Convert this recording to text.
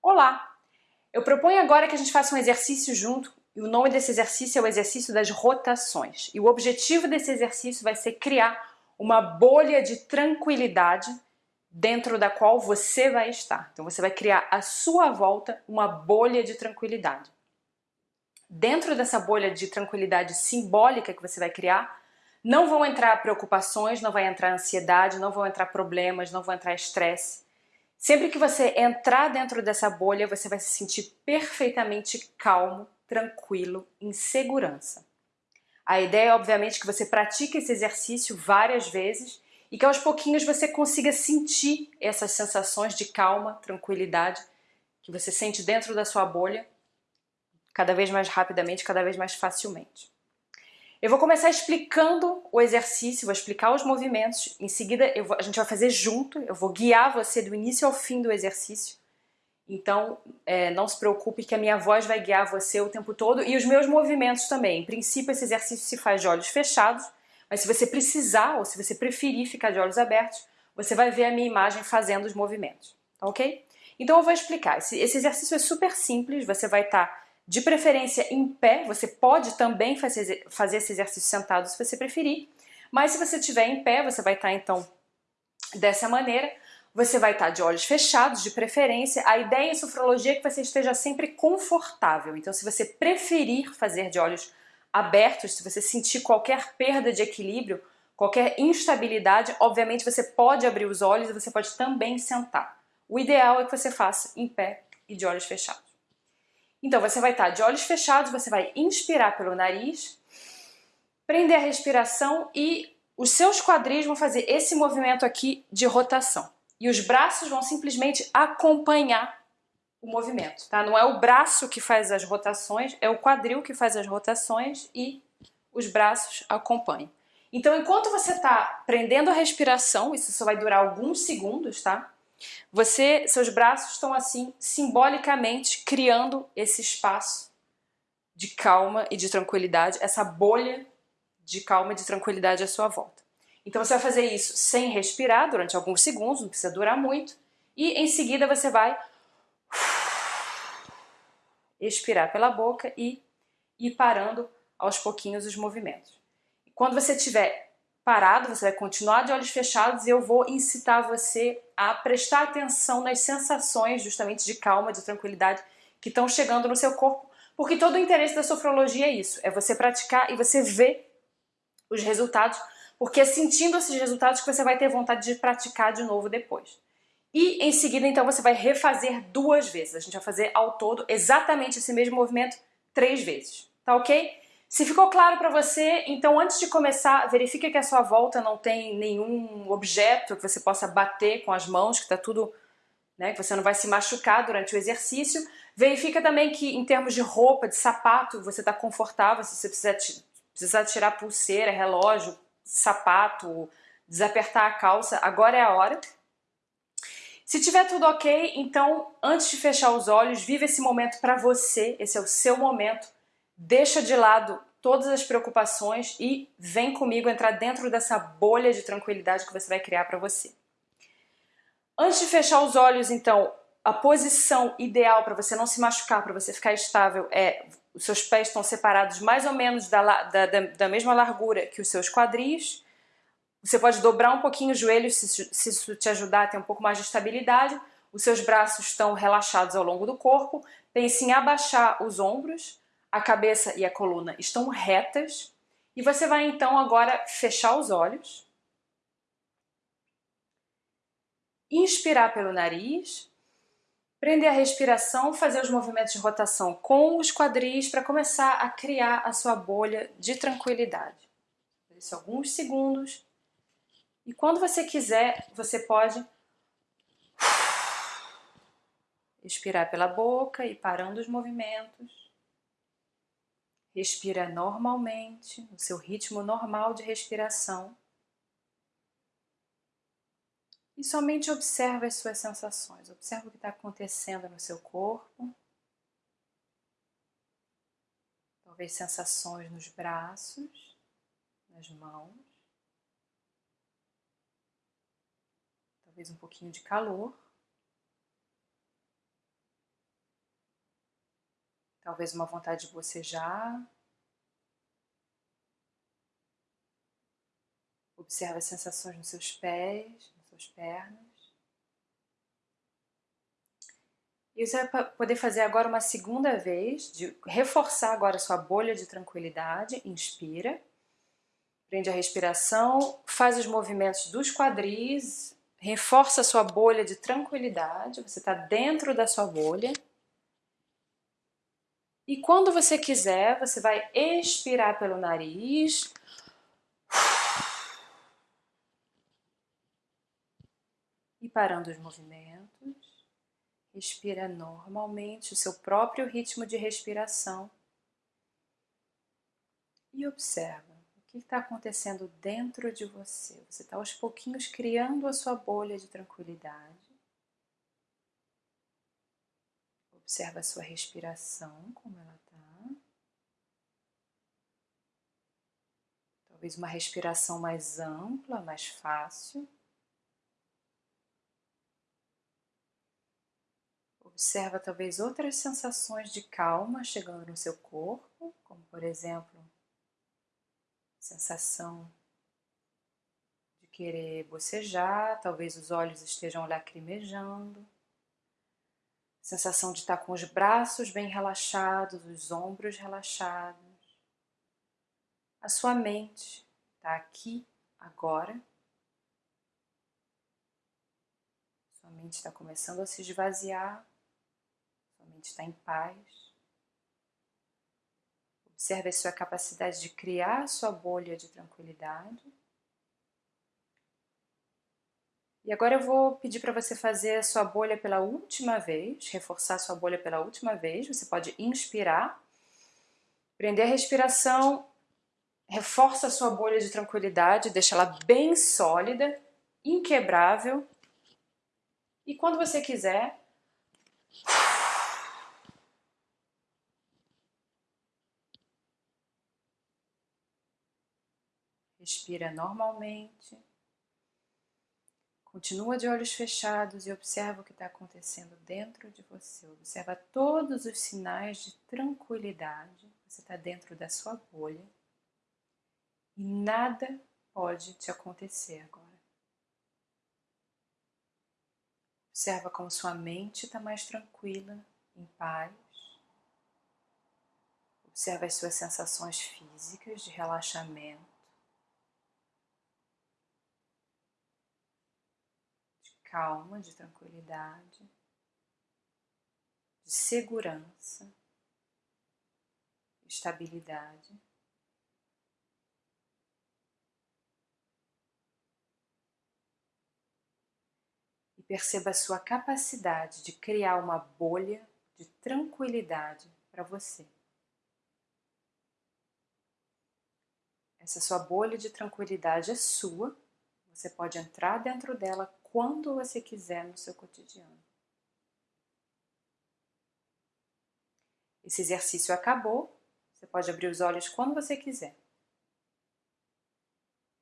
Olá! Eu proponho agora que a gente faça um exercício junto e o nome desse exercício é o exercício das rotações. E o objetivo desse exercício vai ser criar uma bolha de tranquilidade dentro da qual você vai estar. Então você vai criar à sua volta uma bolha de tranquilidade. Dentro dessa bolha de tranquilidade simbólica que você vai criar, não vão entrar preocupações, não vai entrar ansiedade, não vão entrar problemas, não vão entrar estresse. Sempre que você entrar dentro dessa bolha, você vai se sentir perfeitamente calmo, tranquilo, em segurança. A ideia é, obviamente, que você pratique esse exercício várias vezes e que aos pouquinhos você consiga sentir essas sensações de calma, tranquilidade que você sente dentro da sua bolha cada vez mais rapidamente, cada vez mais facilmente. Eu vou começar explicando o exercício, vou explicar os movimentos, em seguida vou, a gente vai fazer junto, eu vou guiar você do início ao fim do exercício. Então, é, não se preocupe que a minha voz vai guiar você o tempo todo e os meus movimentos também. Em princípio, esse exercício se faz de olhos fechados, mas se você precisar ou se você preferir ficar de olhos abertos, você vai ver a minha imagem fazendo os movimentos, tá ok? Então eu vou explicar. Esse, esse exercício é super simples, você vai estar tá de preferência em pé, você pode também fazer, fazer esse exercício sentado se você preferir, mas se você estiver em pé, você vai estar então dessa maneira, você vai estar de olhos fechados, de preferência. A ideia em sofrologia é que você esteja sempre confortável, então se você preferir fazer de olhos abertos, se você sentir qualquer perda de equilíbrio, qualquer instabilidade, obviamente você pode abrir os olhos e você pode também sentar. O ideal é que você faça em pé e de olhos fechados. Então você vai estar de olhos fechados, você vai inspirar pelo nariz, prender a respiração e os seus quadris vão fazer esse movimento aqui de rotação. E os braços vão simplesmente acompanhar o movimento, tá? Não é o braço que faz as rotações, é o quadril que faz as rotações e os braços acompanham. Então, enquanto você está prendendo a respiração, isso só vai durar alguns segundos, tá? Você, seus braços estão assim, simbolicamente criando esse espaço de calma e de tranquilidade, essa bolha de calma e de tranquilidade à sua volta. Então você vai fazer isso sem respirar durante alguns segundos, não precisa durar muito, e em seguida você vai expirar pela boca e ir parando aos pouquinhos os movimentos. Quando você estiver parado, você vai continuar de olhos fechados e eu vou incitar você a prestar atenção nas sensações justamente de calma, de tranquilidade que estão chegando no seu corpo, porque todo o interesse da sofrologia é isso, é você praticar e você ver os resultados, porque é sentindo esses resultados que você vai ter vontade de praticar de novo depois. E em seguida, então, você vai refazer duas vezes. A gente vai fazer ao todo exatamente esse mesmo movimento três vezes, tá ok? Se ficou claro para você, então antes de começar, verifique que a sua volta não tem nenhum objeto que você possa bater com as mãos, que está tudo, né, que você não vai se machucar durante o exercício. Verifica também que em termos de roupa, de sapato, você está confortável, se você precisar, precisar tirar pulseira, relógio, sapato, desapertar a calça, agora é a hora. Se tiver tudo ok, então antes de fechar os olhos, vive esse momento para você, esse é o seu momento, deixa de lado todas as preocupações e vem comigo entrar dentro dessa bolha de tranquilidade que você vai criar para você. Antes de fechar os olhos, então, a posição ideal para você não se machucar, para você ficar estável, é os seus pés estão separados mais ou menos da, da, da, da mesma largura que os seus quadris. Você pode dobrar um pouquinho os joelhos se, se isso te ajudar a ter um pouco mais de estabilidade. Os seus braços estão relaxados ao longo do corpo. Pense em abaixar os ombros, a cabeça e a coluna estão retas e você vai então agora fechar os olhos, inspirar pelo nariz, prender a respiração, fazer os movimentos de rotação com os quadris para começar a criar a sua bolha de tranquilidade. Isso alguns segundos e quando você quiser, você pode expirar pela boca e parando os movimentos. Respira normalmente, no seu ritmo normal de respiração. E somente observa as suas sensações, observa o que está acontecendo no seu corpo. Talvez sensações nos braços, nas mãos. Talvez um pouquinho de calor. Talvez uma vontade de bocejar. Observe as sensações nos seus pés, nas suas pernas. E você vai poder fazer agora uma segunda vez, de reforçar agora a sua bolha de tranquilidade. Inspira, prende a respiração, faz os movimentos dos quadris, reforça a sua bolha de tranquilidade, você está dentro da sua bolha. E quando você quiser, você vai expirar pelo nariz. E parando os movimentos. Respira normalmente o seu próprio ritmo de respiração. E observa o que está acontecendo dentro de você. Você está aos pouquinhos criando a sua bolha de tranquilidade. Observa a sua respiração, como ela está. Talvez uma respiração mais ampla, mais fácil. Observa talvez outras sensações de calma chegando no seu corpo, como por exemplo, sensação de querer bocejar, talvez os olhos estejam lacrimejando, sensação de estar com os braços bem relaxados, os ombros relaxados. A sua mente está aqui, agora. Sua mente está começando a se esvaziar mente está em paz. Observe a sua capacidade de criar a sua bolha de tranquilidade. E agora eu vou pedir para você fazer a sua bolha pela última vez, reforçar a sua bolha pela última vez. Você pode inspirar, prender a respiração, reforça a sua bolha de tranquilidade, deixa ela bem sólida, inquebrável. E quando você quiser, Respira normalmente. Continua de olhos fechados e observa o que está acontecendo dentro de você. Observa todos os sinais de tranquilidade. Você está dentro da sua bolha e nada pode te acontecer agora. Observa como sua mente está mais tranquila, em paz. Observa as suas sensações físicas de relaxamento. Calma, de tranquilidade, de segurança, estabilidade. E perceba a sua capacidade de criar uma bolha de tranquilidade para você. Essa sua bolha de tranquilidade é sua, você pode entrar dentro dela quando você quiser no seu cotidiano. Esse exercício acabou, você pode abrir os olhos quando você quiser.